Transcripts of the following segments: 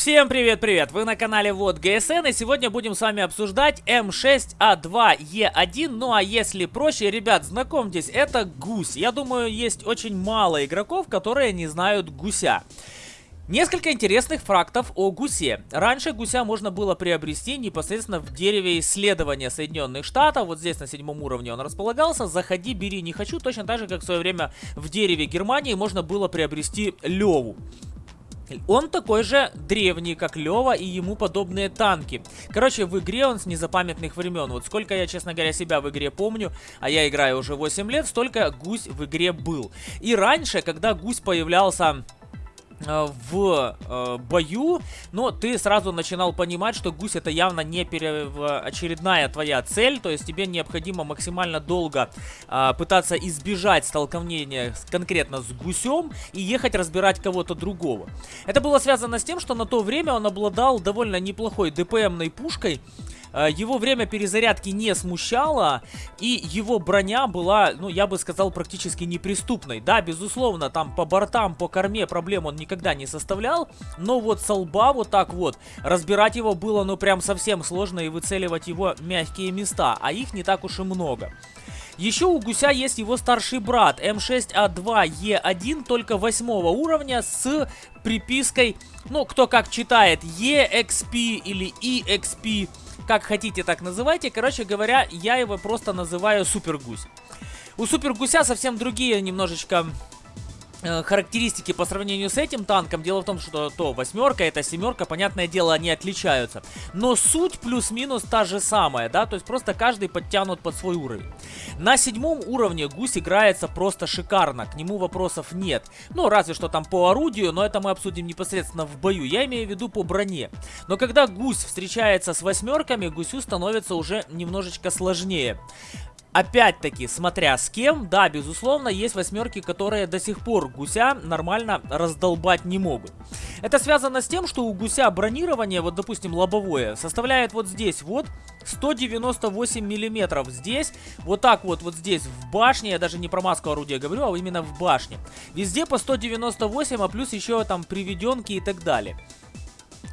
Всем привет-привет! Вы на канале Вот ГСН и сегодня будем с вами обсуждать М6А2Е1 Ну а если проще, ребят, знакомьтесь, это гусь Я думаю, есть очень мало игроков, которые не знают гуся Несколько интересных фактов о гусе. Раньше гуся можно было приобрести непосредственно в дереве исследования Соединенных Штатов. Вот здесь на седьмом уровне он располагался. Заходи, бери, не хочу. Точно так же, как в свое время в дереве Германии можно было приобрести леву. Он такой же древний, как Лева и ему подобные танки. Короче, в игре он с незапамятных времен. Вот сколько я, честно говоря, себя в игре помню, а я играю уже 8 лет, столько гусь в игре был. И раньше, когда гусь появлялся в э, бою, но ты сразу начинал понимать, что гусь это явно не очередная твоя цель, то есть тебе необходимо максимально долго э, пытаться избежать столкновения конкретно с гусем и ехать разбирать кого-то другого. Это было связано с тем, что на то время он обладал довольно неплохой ДПМной пушкой, Э, его время перезарядки не смущало, и его броня была, ну, я бы сказал, практически неприступной. Да, безусловно, там по бортам, по корме проблем он никогда не составлял, но вот со лба вот так вот разбирать его было, ну, прям совсем сложно и выцеливать его мягкие места, а их не так уж и много. Еще у Гуся есть его старший брат М6А2Е1, только восьмого уровня с припиской, ну, кто как читает, EXP или EXP как хотите, так называйте. Короче говоря, я его просто называю Супер Гусь. У Супер Гуся совсем другие немножечко характеристики по сравнению с этим танком. Дело в том, что то восьмерка, это семерка, понятное дело, они отличаются. Но суть плюс-минус та же самая, да, то есть просто каждый подтянут под свой уровень. На седьмом уровне гусь играется просто шикарно, к нему вопросов нет. Ну, разве что там по орудию, но это мы обсудим непосредственно в бою. Я имею в виду по броне. Но когда гусь встречается с восьмерками, гусю становится уже немножечко сложнее. Опять-таки, смотря с кем, да, безусловно, есть восьмерки, которые до сих пор гуся нормально раздолбать не могут. Это связано с тем, что у гуся бронирование, вот допустим лобовое, составляет вот здесь вот 198 миллиметров. Здесь, вот так вот, вот здесь в башне, я даже не про маску орудия говорю, а именно в башне. Везде по 198, а плюс еще там приведенки и так далее.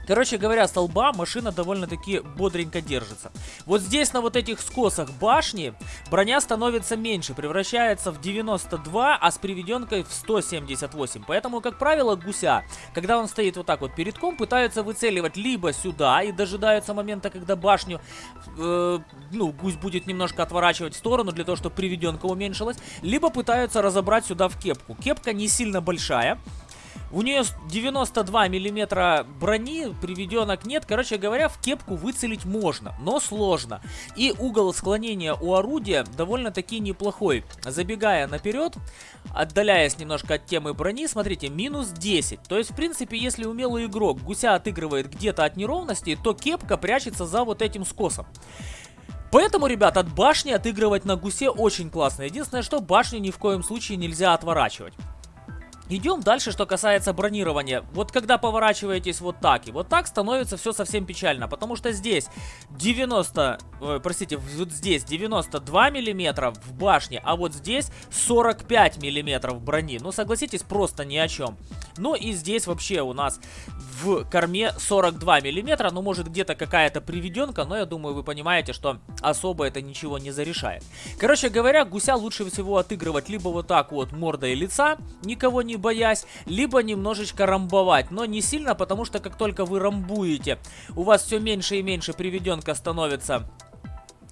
Короче говоря, столба машина довольно-таки бодренько держится. Вот здесь на вот этих скосах башни броня становится меньше, превращается в 92, а с приведенкой в 178. Поэтому, как правило, гуся, когда он стоит вот так вот перед ком, пытаются выцеливать либо сюда и дожидаются момента, когда башню, э, ну, гусь будет немножко отворачивать в сторону для того, чтобы приведенка уменьшилась, либо пытаются разобрать сюда в кепку. Кепка не сильно большая, у нее 92 миллиметра брони, приведенок нет. Короче говоря, в кепку выцелить можно, но сложно. И угол склонения у орудия довольно-таки неплохой. Забегая наперед, отдаляясь немножко от темы брони, смотрите, минус 10. То есть, в принципе, если умелый игрок гуся отыгрывает где-то от неровности, то кепка прячется за вот этим скосом. Поэтому, ребят, от башни отыгрывать на гусе очень классно. Единственное, что башню ни в коем случае нельзя отворачивать. Идем дальше, что касается бронирования. Вот когда поворачиваетесь вот так и вот так, становится все совсем печально. Потому что здесь 90, э, простите, вот здесь 92 миллиметра в башне, а вот здесь 45 миллиметров брони. Ну, согласитесь, просто ни о чем. Ну и здесь вообще у нас в корме 42 миллиметра. Ну, может, где-то какая-то приведенка, но я думаю, вы понимаете, что особо это ничего не зарешает. Короче говоря, гуся лучше всего отыгрывать либо вот так вот мордой лица, никого не боясь, либо немножечко рамбовать. Но не сильно, потому что как только вы рамбуете, у вас все меньше и меньше приведенка становится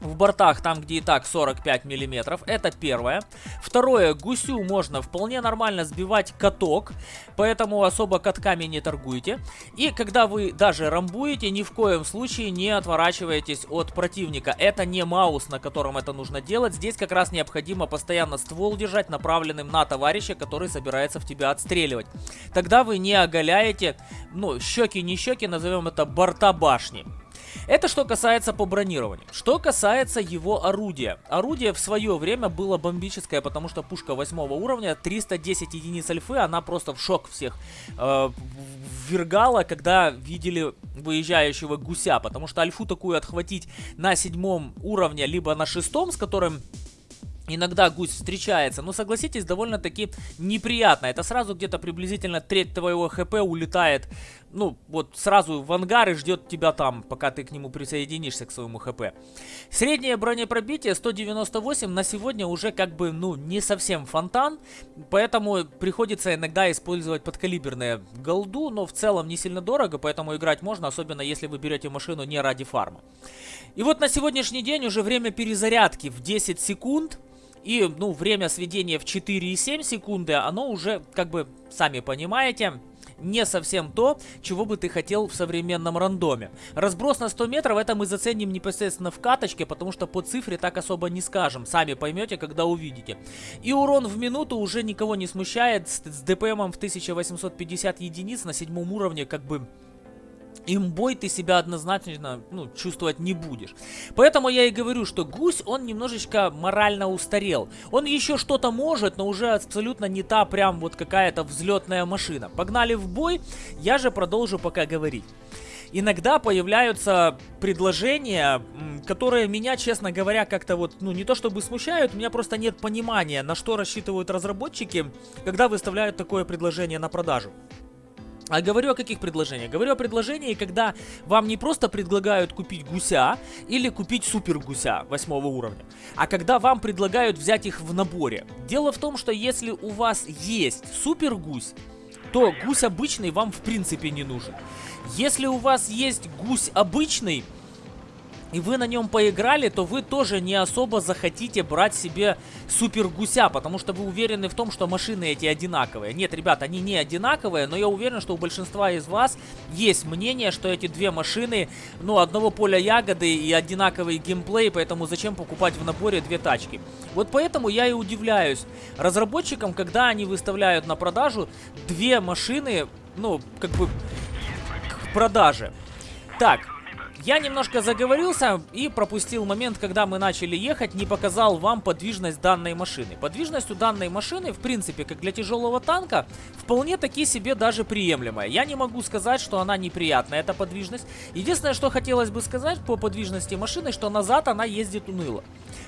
в бортах, там где и так 45 миллиметров, это первое. Второе, гусю можно вполне нормально сбивать каток, поэтому особо катками не торгуйте. И когда вы даже рамбуете, ни в коем случае не отворачивайтесь от противника. Это не маус, на котором это нужно делать. Здесь как раз необходимо постоянно ствол держать направленным на товарища, который собирается в тебя отстреливать. Тогда вы не оголяете, ну, щеки не щеки, назовем это борта башни. Это что касается по бронированию. Что касается его орудия. Орудие в свое время было бомбическое, потому что пушка 8 уровня, 310 единиц альфы, она просто в шок всех э, ввергала, когда видели выезжающего гуся, потому что альфу такую отхватить на седьмом уровне, либо на шестом, с которым Иногда гусь встречается, но согласитесь, довольно-таки неприятно. Это сразу где-то приблизительно треть твоего хп улетает, ну, вот сразу в ангар и ждет тебя там, пока ты к нему присоединишься к своему хп. Среднее бронепробитие 198 на сегодня уже как бы, ну, не совсем фонтан, поэтому приходится иногда использовать подкалиберные голду, но в целом не сильно дорого, поэтому играть можно, особенно если вы берете машину не ради фарма. И вот на сегодняшний день уже время перезарядки в 10 секунд. И, ну, время сведения в 4,7 секунды, оно уже, как бы, сами понимаете, не совсем то, чего бы ты хотел в современном рандоме. Разброс на 100 метров, это мы заценим непосредственно в каточке, потому что по цифре так особо не скажем. Сами поймете, когда увидите. И урон в минуту уже никого не смущает. С, с ДПМом в 1850 единиц на седьмом уровне, как бы имбой ты себя однозначно ну, чувствовать не будешь. Поэтому я и говорю, что гусь, он немножечко морально устарел. Он еще что-то может, но уже абсолютно не та прям вот какая-то взлетная машина. Погнали в бой, я же продолжу пока говорить. Иногда появляются предложения, которые меня, честно говоря, как-то вот, ну не то чтобы смущают, у меня просто нет понимания, на что рассчитывают разработчики, когда выставляют такое предложение на продажу. А говорю о каких предложениях? Говорю о предложении, когда вам не просто предлагают купить гуся или купить супер гуся восьмого уровня, а когда вам предлагают взять их в наборе. Дело в том, что если у вас есть супер гусь, то гусь обычный вам в принципе не нужен. Если у вас есть гусь обычный, и вы на нем поиграли, то вы тоже не особо захотите брать себе супер гуся, потому что вы уверены в том, что машины эти одинаковые. Нет, ребят, они не одинаковые, но я уверен, что у большинства из вас есть мнение, что эти две машины, ну, одного поля ягоды и одинаковый геймплей, поэтому зачем покупать в наборе две тачки? Вот поэтому я и удивляюсь разработчикам, когда они выставляют на продажу две машины, ну, как бы, к продаже. Так, я немножко заговорился и пропустил момент, когда мы начали ехать, не показал вам подвижность данной машины. Подвижность у данной машины, в принципе, как для тяжелого танка, вполне таки себе даже приемлемая. Я не могу сказать, что она неприятная, эта подвижность. Единственное, что хотелось бы сказать по подвижности машины, что назад она ездит уныло.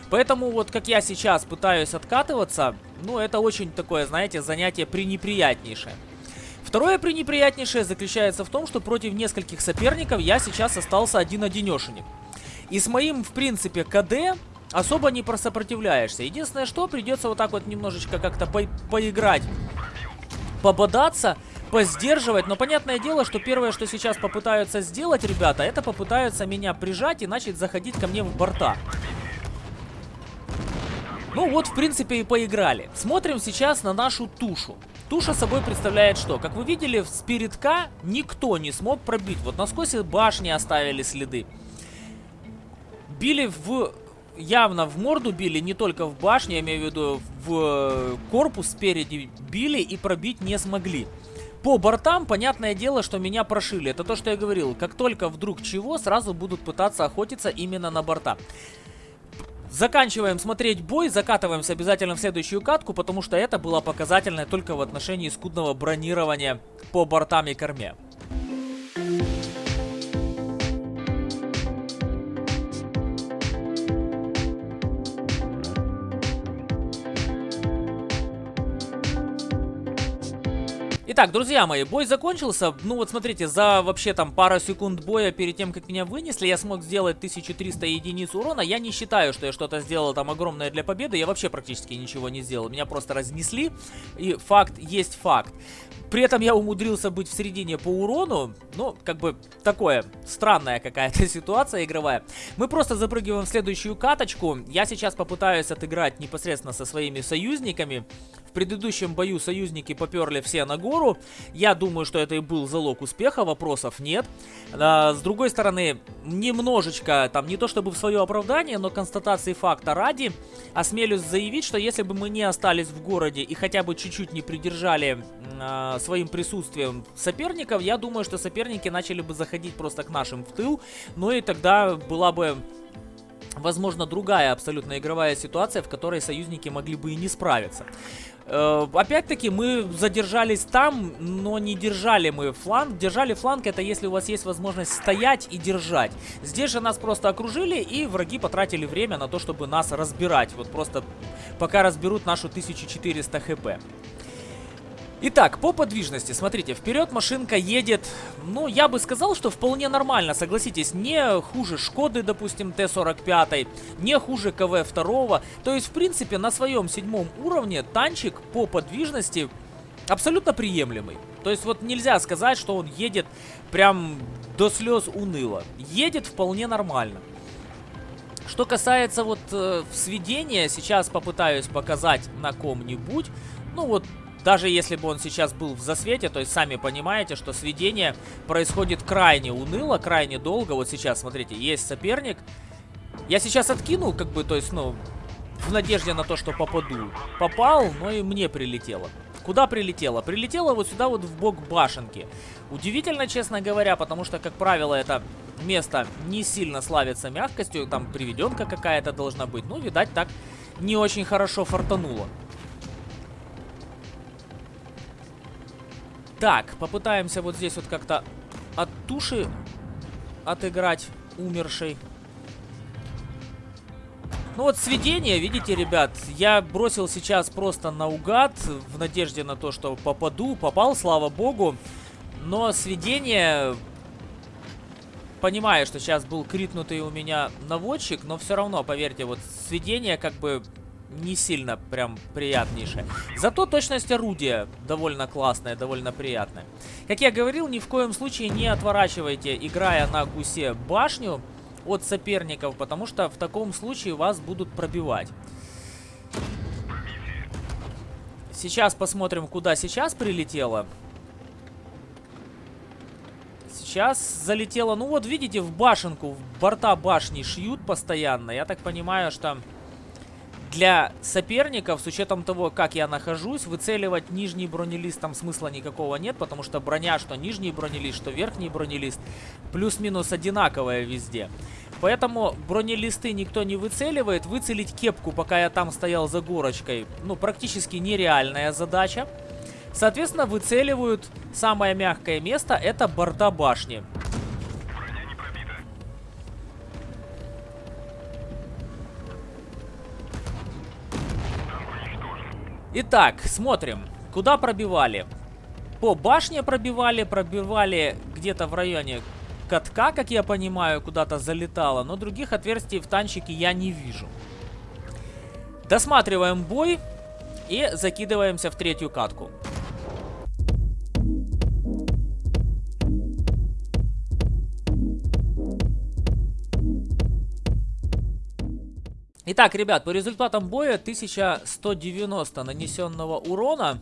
Поэтому вот как я сейчас пытаюсь откатываться, ну это очень такое, знаете, занятие пренеприятнейшее. Второе пренеприятнейшее заключается в том, что против нескольких соперников я сейчас остался один-одинешенек. И с моим, в принципе, КД особо не просопротивляешься. Единственное, что придется вот так вот немножечко как-то по поиграть, пободаться, поздерживать. Но понятное дело, что первое, что сейчас попытаются сделать ребята, это попытаются меня прижать и начать заходить ко мне в борта. Ну вот, в принципе, и поиграли. Смотрим сейчас на нашу тушу. Туша собой представляет что? Как вы видели, с передка никто не смог пробить. Вот насквозь башни оставили следы. Били в... Явно в морду били, не только в башне, я имею в виду в корпус спереди били и пробить не смогли. По бортам, понятное дело, что меня прошили. Это то, что я говорил. Как только вдруг чего, сразу будут пытаться охотиться именно на борта. Заканчиваем смотреть бой, закатываемся обязательно в следующую катку, потому что это было показательное только в отношении скудного бронирования по бортам и корме. Итак, друзья мои, бой закончился. Ну вот смотрите, за вообще там пару секунд боя перед тем, как меня вынесли, я смог сделать 1300 единиц урона. Я не считаю, что я что-то сделал там огромное для победы. Я вообще практически ничего не сделал. Меня просто разнесли. И факт есть факт. При этом я умудрился быть в середине по урону. Ну, как бы такое, странная какая-то ситуация игровая. Мы просто запрыгиваем в следующую каточку. Я сейчас попытаюсь отыграть непосредственно со своими союзниками. В предыдущем бою союзники поперли все на гору. Я думаю, что это и был залог успеха, вопросов нет. А, с другой стороны, немножечко, там не то чтобы в свое оправдание, но констатации факта ради, осмелюсь заявить, что если бы мы не остались в городе и хотя бы чуть-чуть не придержали э, своим присутствием соперников, я думаю, что соперники начали бы заходить просто к нашим в тыл, ну и тогда была бы возможно, другая абсолютно игровая ситуация, в которой союзники могли бы и не справиться. Э, Опять-таки, мы задержались там, но не держали мы фланг. Держали фланг, это если у вас есть возможность стоять и держать. Здесь же нас просто окружили, и враги потратили время на то, чтобы нас разбирать. Вот просто пока разберут нашу 1400 хп. Итак, по подвижности, смотрите, вперед машинка едет, ну, я бы сказал, что вполне нормально, согласитесь, не хуже Шкоды, допустим, Т-45, не хуже КВ-2, то есть, в принципе, на своем седьмом уровне танчик по подвижности абсолютно приемлемый. То есть, вот нельзя сказать, что он едет прям до слез уныло, едет вполне нормально. Что касается вот э, сведения, сейчас попытаюсь показать на ком-нибудь, ну вот даже если бы он сейчас был в засвете, то есть сами понимаете, что сведение происходит крайне уныло, крайне долго. Вот сейчас, смотрите, есть соперник. Я сейчас откинул, как бы, то есть, ну, в надежде на то, что попаду. Попал, но и мне прилетело. Куда прилетело? Прилетело вот сюда вот в бок башенки. Удивительно, честно говоря, потому что, как правило, это место не сильно славится мягкостью. Там приведенка какая-то должна быть. Ну, видать, так не очень хорошо фартануло. Так, попытаемся вот здесь вот как-то от туши отыграть умершей. Ну вот сведение, видите, ребят, я бросил сейчас просто наугад, в надежде на то, что попаду. Попал, слава богу. Но сведение... Понимаю, что сейчас был критнутый у меня наводчик, но все равно, поверьте, вот сведение как бы не сильно прям приятнейшая. Зато точность орудия довольно классная, довольно приятная. Как я говорил, ни в коем случае не отворачивайте, играя на гусе башню от соперников, потому что в таком случае вас будут пробивать. Сейчас посмотрим, куда сейчас прилетело. Сейчас залетело, ну вот видите, в башенку, в борта башни шьют постоянно. Я так понимаю, что для соперников, с учетом того, как я нахожусь, выцеливать нижний бронелист там смысла никакого нет, потому что броня, что нижний бронелист, что верхний бронелист, плюс-минус одинаковая везде. Поэтому бронелисты никто не выцеливает. Выцелить кепку, пока я там стоял за горочкой, ну, практически нереальная задача. Соответственно, выцеливают самое мягкое место, это борта башни. Итак, смотрим. Куда пробивали? По башне пробивали, пробивали где-то в районе катка, как я понимаю, куда-то залетало. Но других отверстий в танчике я не вижу. Досматриваем бой и закидываемся в третью катку. Итак, ребят, по результатам боя 1190 нанесенного урона.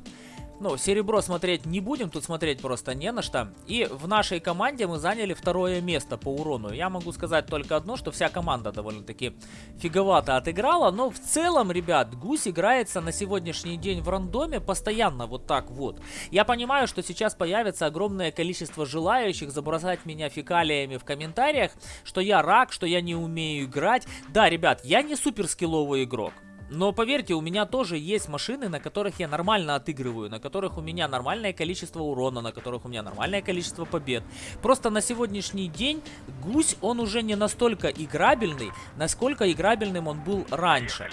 Ну, серебро смотреть не будем, тут смотреть просто не на что. И в нашей команде мы заняли второе место по урону. Я могу сказать только одно, что вся команда довольно-таки фиговато отыграла. Но в целом, ребят, гусь играется на сегодняшний день в рандоме постоянно вот так вот. Я понимаю, что сейчас появится огромное количество желающих забросать меня фекалиями в комментариях, что я рак, что я не умею играть. Да, ребят, я не супер скилловый игрок. Но поверьте, у меня тоже есть машины, на которых я нормально отыгрываю, на которых у меня нормальное количество урона, на которых у меня нормальное количество побед. Просто на сегодняшний день гусь, он уже не настолько играбельный, насколько играбельным он был раньше.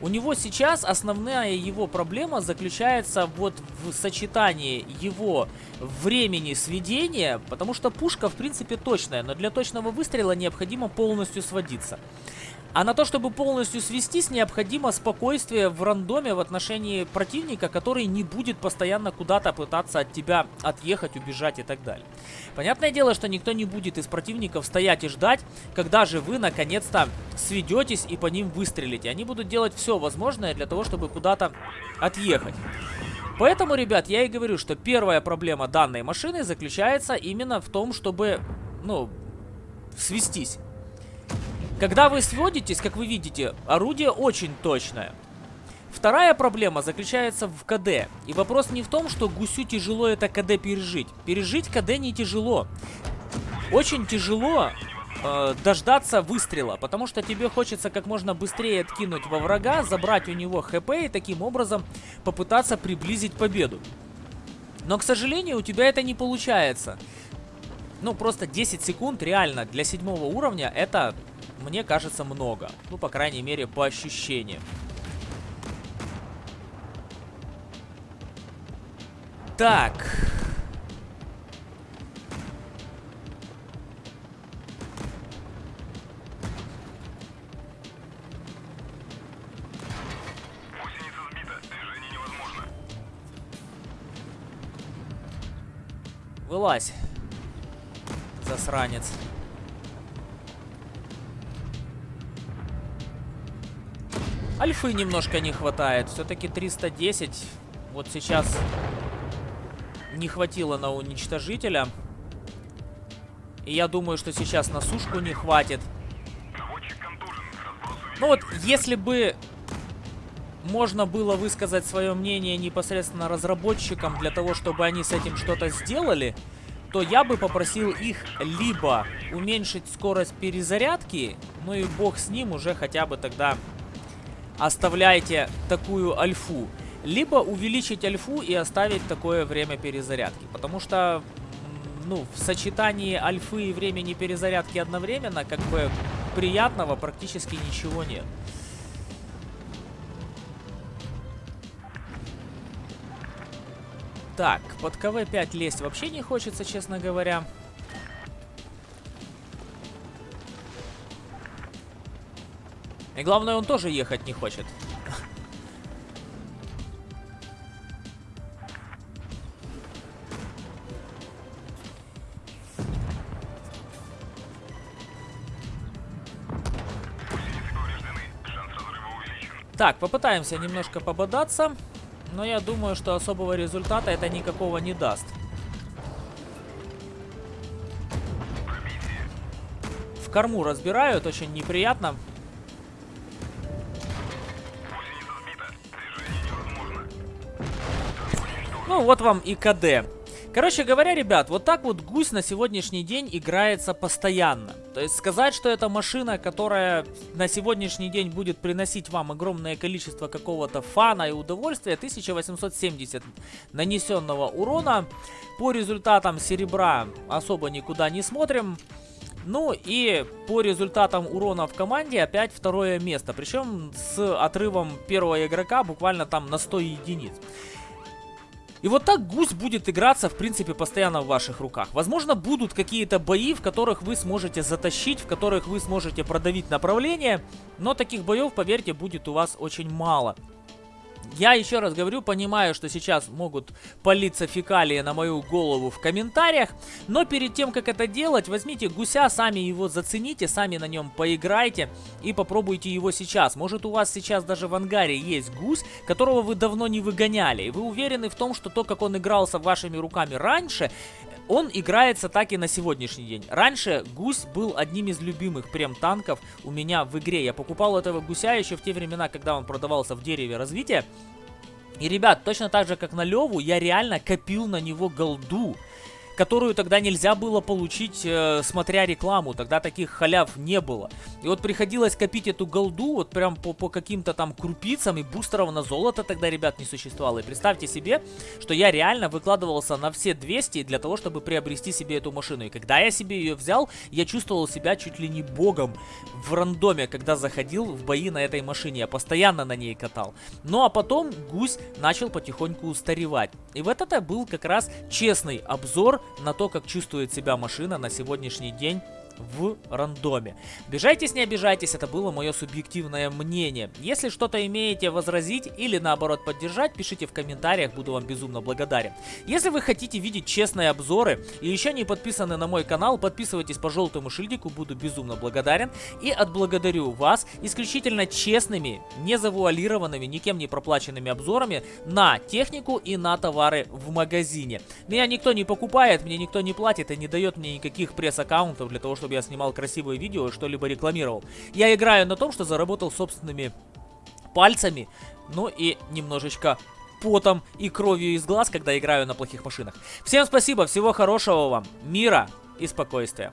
У него сейчас основная его проблема заключается вот в сочетании его времени сведения, потому что пушка в принципе точная, но для точного выстрела необходимо полностью сводиться. А на то, чтобы полностью свестись, необходимо спокойствие в рандоме в отношении противника, который не будет постоянно куда-то пытаться от тебя отъехать, убежать и так далее. Понятное дело, что никто не будет из противников стоять и ждать, когда же вы наконец-то сведетесь и по ним выстрелите. Они будут делать все возможное для того, чтобы куда-то отъехать. Поэтому, ребят, я и говорю, что первая проблема данной машины заключается именно в том, чтобы, ну, свестись. Когда вы сводитесь, как вы видите, орудие очень точное. Вторая проблема заключается в КД. И вопрос не в том, что гусю тяжело это КД пережить. Пережить КД не тяжело. Очень тяжело э, дождаться выстрела, потому что тебе хочется как можно быстрее откинуть во врага, забрать у него хп и таким образом попытаться приблизить победу. Но, к сожалению, у тебя это не получается. Ну, просто 10 секунд реально для седьмого уровня это, мне кажется, много. Ну, по крайней мере, по ощущениям. Так. Вылазь. Засранец. Альфы немножко не хватает. Все-таки 310. Вот сейчас не хватило на уничтожителя. И я думаю, что сейчас на сушку не хватит. Ну вот, если бы можно было высказать свое мнение непосредственно разработчикам для того, чтобы они с этим что-то сделали, то я бы попросил их либо уменьшить скорость перезарядки, ну и бог с ним уже хотя бы тогда оставляйте такую альфу, либо увеличить альфу и оставить такое время перезарядки, потому что ну, в сочетании альфы и времени перезарядки одновременно, как бы приятного практически ничего нет. Так, под КВ-5 лезть вообще не хочется, честно говоря. И главное, он тоже ехать не хочет. Так, попытаемся немножко пободаться. Но я думаю, что особого результата это никакого не даст. В корму разбирают, очень неприятно. Ну, вот вам и КД. Короче говоря, ребят, вот так вот гусь на сегодняшний день играется постоянно. То есть сказать, что это машина, которая на сегодняшний день будет приносить вам огромное количество какого-то фана и удовольствия, 1870 нанесенного урона. По результатам серебра особо никуда не смотрим. Ну и по результатам урона в команде опять второе место. Причем с отрывом первого игрока буквально там на 100 единиц. И вот так гусь будет играться, в принципе, постоянно в ваших руках. Возможно, будут какие-то бои, в которых вы сможете затащить, в которых вы сможете продавить направление, но таких боев, поверьте, будет у вас очень мало. Я еще раз говорю, понимаю, что сейчас могут палиться фекалии на мою голову в комментариях, но перед тем, как это делать, возьмите гуся, сами его зацените, сами на нем поиграйте и попробуйте его сейчас. Может у вас сейчас даже в ангаре есть гусь, которого вы давно не выгоняли, и вы уверены в том, что то, как он игрался вашими руками раньше, он играется так и на сегодняшний день. Раньше гусь был одним из любимых прем-танков у меня в игре. Я покупал этого гуся еще в те времена, когда он продавался в дереве развития. И, ребят, точно так же, как на Леву, я реально копил на него голду которую тогда нельзя было получить, э, смотря рекламу. Тогда таких халяв не было. И вот приходилось копить эту голду вот прям по, по каким-то там крупицам, и бустеров на золото тогда, ребят, не существовало. И представьте себе, что я реально выкладывался на все 200 для того, чтобы приобрести себе эту машину. И когда я себе ее взял, я чувствовал себя чуть ли не богом в рандоме, когда заходил в бои на этой машине. Я постоянно на ней катал. Ну а потом гусь начал потихоньку устаревать. И вот это был как раз честный обзор на то, как чувствует себя машина на сегодняшний день в рандоме. Обижайтесь, не обижайтесь, это было мое субъективное мнение. Если что-то имеете возразить или наоборот поддержать, пишите в комментариях, буду вам безумно благодарен. Если вы хотите видеть честные обзоры и еще не подписаны на мой канал, подписывайтесь по желтому шильдику, буду безумно благодарен. И отблагодарю вас исключительно честными, не завуалированными, никем не проплаченными обзорами на технику и на товары в магазине. Меня никто не покупает, мне никто не платит и не дает мне никаких пресс-аккаунтов для того, чтобы чтобы я снимал красивые видео и что-либо рекламировал. Я играю на том, что заработал собственными пальцами, ну и немножечко потом и кровью из глаз, когда играю на плохих машинах. Всем спасибо, всего хорошего вам, мира и спокойствия.